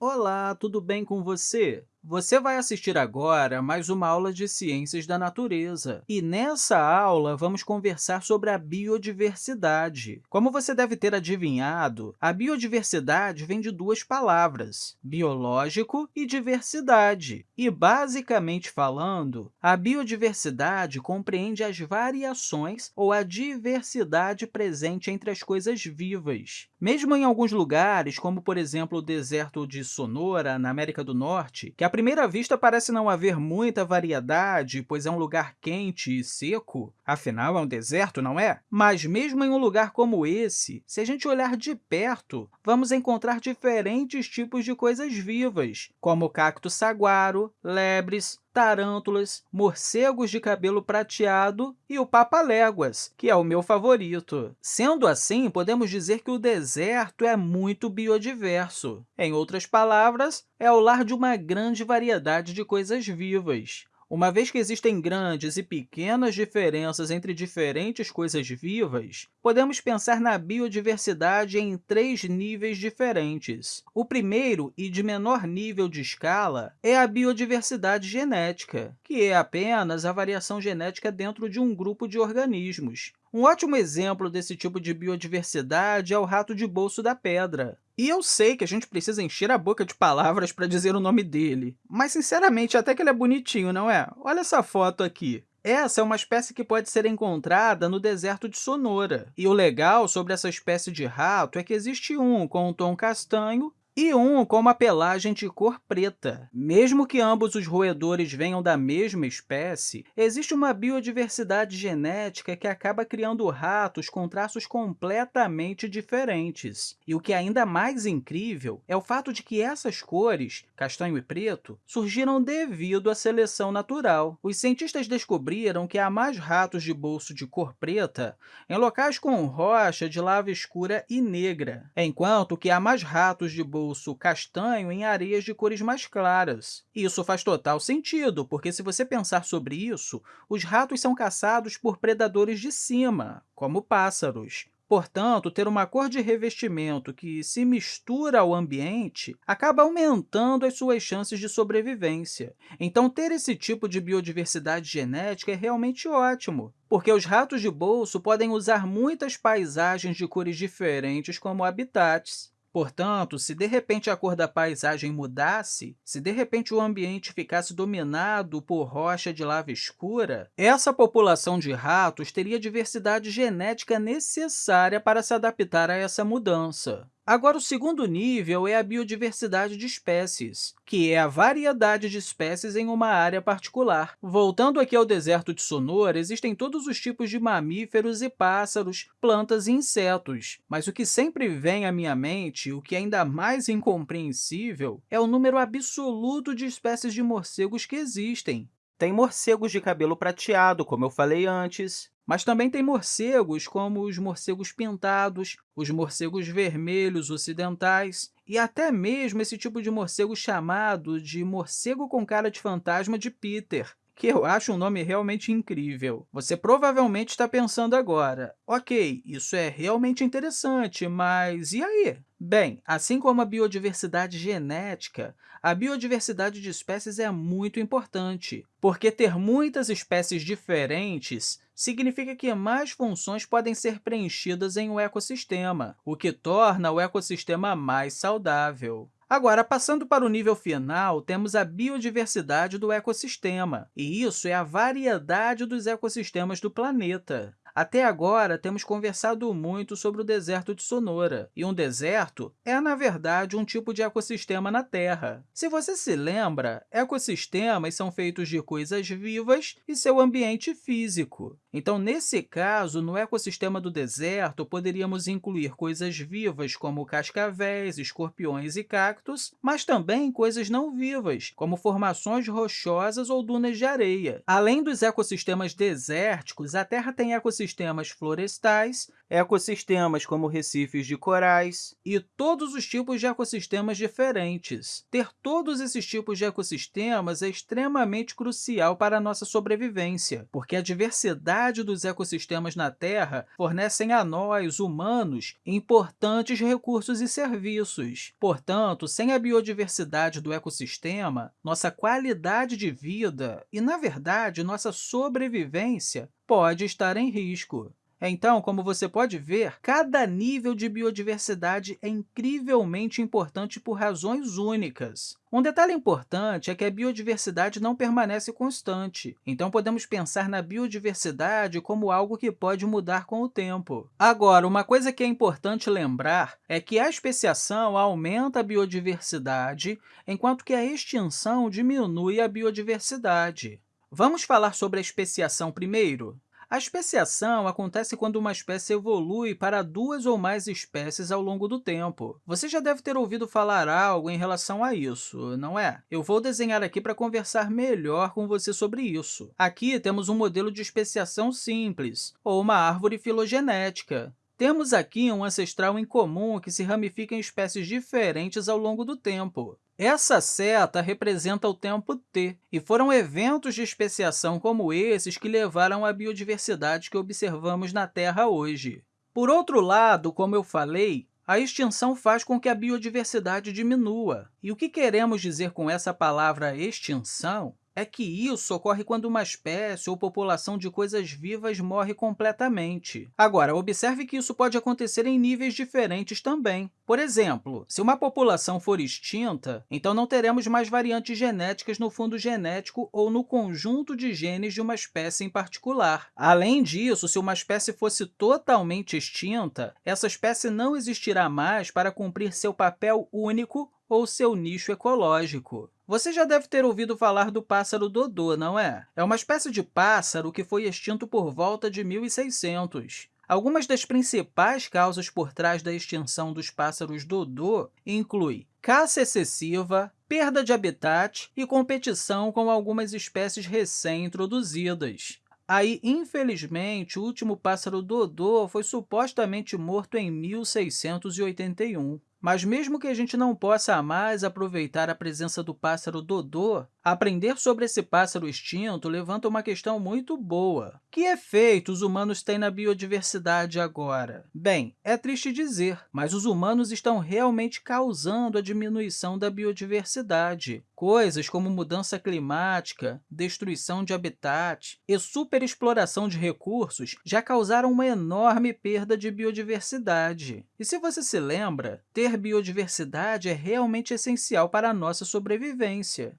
Olá, tudo bem com você? Você vai assistir agora mais uma aula de Ciências da Natureza. E nessa aula, vamos conversar sobre a biodiversidade. Como você deve ter adivinhado, a biodiversidade vem de duas palavras, biológico e diversidade. E, basicamente falando, a biodiversidade compreende as variações ou a diversidade presente entre as coisas vivas. Mesmo em alguns lugares, como, por exemplo, o deserto de Sonora, na América do Norte, que primeira vista, parece não haver muita variedade, pois é um lugar quente e seco. Afinal, é um deserto, não é? Mas, mesmo em um lugar como esse, se a gente olhar de perto, vamos encontrar diferentes tipos de coisas vivas, como o cacto saguaro, lebres, tarântulas, morcegos de cabelo prateado e o papa-léguas, que é o meu favorito. Sendo assim, podemos dizer que o deserto é muito biodiverso. Em outras palavras, é o lar de uma grande variedade de coisas vivas. Uma vez que existem grandes e pequenas diferenças entre diferentes coisas vivas, podemos pensar na biodiversidade em três níveis diferentes. O primeiro, e de menor nível de escala, é a biodiversidade genética, que é apenas a variação genética dentro de um grupo de organismos. Um ótimo exemplo desse tipo de biodiversidade é o rato de bolso da pedra. E eu sei que a gente precisa encher a boca de palavras para dizer o nome dele, mas, sinceramente, até que ele é bonitinho, não é? Olha essa foto aqui. Essa é uma espécie que pode ser encontrada no deserto de Sonora. E o legal sobre essa espécie de rato é que existe um com um tom castanho e um com uma pelagem de cor preta. Mesmo que ambos os roedores venham da mesma espécie, existe uma biodiversidade genética que acaba criando ratos com traços completamente diferentes. E o que é ainda mais incrível é o fato de que essas cores, castanho e preto, surgiram devido à seleção natural. Os cientistas descobriram que há mais ratos de bolso de cor preta em locais com rocha de lava escura e negra, enquanto que há mais ratos de bolso bolso castanho em areias de cores mais claras. Isso faz total sentido, porque se você pensar sobre isso, os ratos são caçados por predadores de cima, como pássaros. Portanto, ter uma cor de revestimento que se mistura ao ambiente acaba aumentando as suas chances de sobrevivência. Então, ter esse tipo de biodiversidade genética é realmente ótimo, porque os ratos de bolso podem usar muitas paisagens de cores diferentes como habitats. Portanto, se de repente a cor da paisagem mudasse, se de repente o ambiente ficasse dominado por rocha de lava escura, essa população de ratos teria a diversidade genética necessária para se adaptar a essa mudança. Agora, o segundo nível é a biodiversidade de espécies, que é a variedade de espécies em uma área particular. Voltando aqui ao deserto de Sonora, existem todos os tipos de mamíferos e pássaros, plantas e insetos. Mas o que sempre vem à minha mente, o que é ainda mais incompreensível, é o número absoluto de espécies de morcegos que existem. Tem morcegos de cabelo prateado, como eu falei antes, mas também tem morcegos, como os morcegos pintados, os morcegos vermelhos ocidentais e até mesmo esse tipo de morcego chamado de morcego com cara de fantasma de Peter, que eu acho um nome realmente incrível. Você provavelmente está pensando agora, ok, isso é realmente interessante, mas e aí? Bem, assim como a biodiversidade genética, a biodiversidade de espécies é muito importante, porque ter muitas espécies diferentes significa que mais funções podem ser preenchidas em um ecossistema, o que torna o ecossistema mais saudável. Agora, passando para o nível final, temos a biodiversidade do ecossistema, e isso é a variedade dos ecossistemas do planeta. Até agora, temos conversado muito sobre o deserto de Sonora, e um deserto é, na verdade, um tipo de ecossistema na Terra. Se você se lembra, ecossistemas são feitos de coisas vivas e seu ambiente físico. Então, nesse caso, no ecossistema do deserto, poderíamos incluir coisas vivas, como cascavéis, escorpiões e cactos, mas também coisas não vivas, como formações rochosas ou dunas de areia. Além dos ecossistemas desérticos, a Terra tem ecossistemas florestais, ecossistemas como recifes de corais e todos os tipos de ecossistemas diferentes. Ter todos esses tipos de ecossistemas é extremamente crucial para a nossa sobrevivência, porque a diversidade dos ecossistemas na Terra fornecem a nós, humanos, importantes recursos e serviços. Portanto, sem a biodiversidade do ecossistema, nossa qualidade de vida e, na verdade, nossa sobrevivência pode estar em risco. Então, como você pode ver, cada nível de biodiversidade é incrivelmente importante por razões únicas. Um detalhe importante é que a biodiversidade não permanece constante, então podemos pensar na biodiversidade como algo que pode mudar com o tempo. Agora, uma coisa que é importante lembrar é que a especiação aumenta a biodiversidade, enquanto que a extinção diminui a biodiversidade. Vamos falar sobre a especiação primeiro? A especiação acontece quando uma espécie evolui para duas ou mais espécies ao longo do tempo. Você já deve ter ouvido falar algo em relação a isso, não é? Eu vou desenhar aqui para conversar melhor com você sobre isso. Aqui temos um modelo de especiação simples, ou uma árvore filogenética. Temos aqui um ancestral em comum que se ramifica em espécies diferentes ao longo do tempo. Essa seta representa o tempo t, e foram eventos de especiação como esses que levaram à biodiversidade que observamos na Terra hoje. Por outro lado, como eu falei, a extinção faz com que a biodiversidade diminua. E o que queremos dizer com essa palavra extinção é que isso ocorre quando uma espécie ou população de coisas vivas morre completamente. Agora, observe que isso pode acontecer em níveis diferentes também. Por exemplo, se uma população for extinta, então não teremos mais variantes genéticas no fundo genético ou no conjunto de genes de uma espécie em particular. Além disso, se uma espécie fosse totalmente extinta, essa espécie não existirá mais para cumprir seu papel único ou seu nicho ecológico. Você já deve ter ouvido falar do pássaro dodô, não é? É uma espécie de pássaro que foi extinto por volta de 1600. Algumas das principais causas por trás da extinção dos pássaros dodô incluem caça excessiva, perda de habitat e competição com algumas espécies recém-introduzidas. Aí, infelizmente, o último pássaro dodô foi supostamente morto em 1681. Mas mesmo que a gente não possa mais aproveitar a presença do pássaro dodô, aprender sobre esse pássaro extinto levanta uma questão muito boa. Que efeitos os humanos têm na biodiversidade agora? Bem, é triste dizer, mas os humanos estão realmente causando a diminuição da biodiversidade. Coisas como mudança climática, destruição de habitat e superexploração de recursos já causaram uma enorme perda de biodiversidade. E se você se lembra, ter biodiversidade é realmente essencial para a nossa sobrevivência.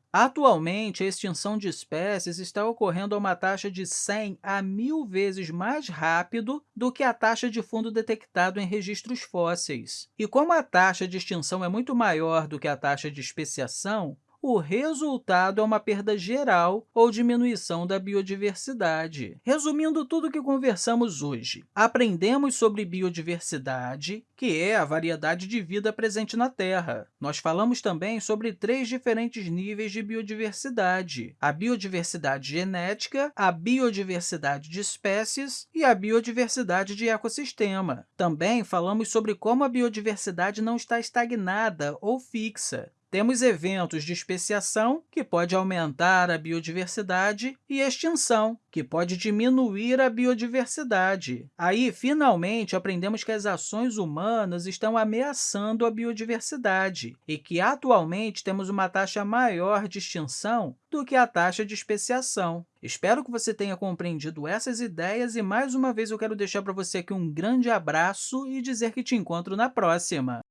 Atualmente, a extinção de espécies está ocorrendo a uma taxa de 100 a 1.000 vezes mais rápido do que a taxa de fundo detectado em registros fósseis. E como a taxa de extinção é muito maior do que a taxa de especiação, o resultado é uma perda geral ou diminuição da biodiversidade. Resumindo tudo o que conversamos hoje, aprendemos sobre biodiversidade, que é a variedade de vida presente na Terra. Nós falamos também sobre três diferentes níveis de biodiversidade, a biodiversidade genética, a biodiversidade de espécies e a biodiversidade de ecossistema. Também falamos sobre como a biodiversidade não está estagnada ou fixa, temos eventos de especiação, que pode aumentar a biodiversidade, e extinção, que pode diminuir a biodiversidade. Aí, finalmente, aprendemos que as ações humanas estão ameaçando a biodiversidade e que, atualmente, temos uma taxa maior de extinção do que a taxa de especiação. Espero que você tenha compreendido essas ideias e, mais uma vez, eu quero deixar para você aqui um grande abraço e dizer que te encontro na próxima!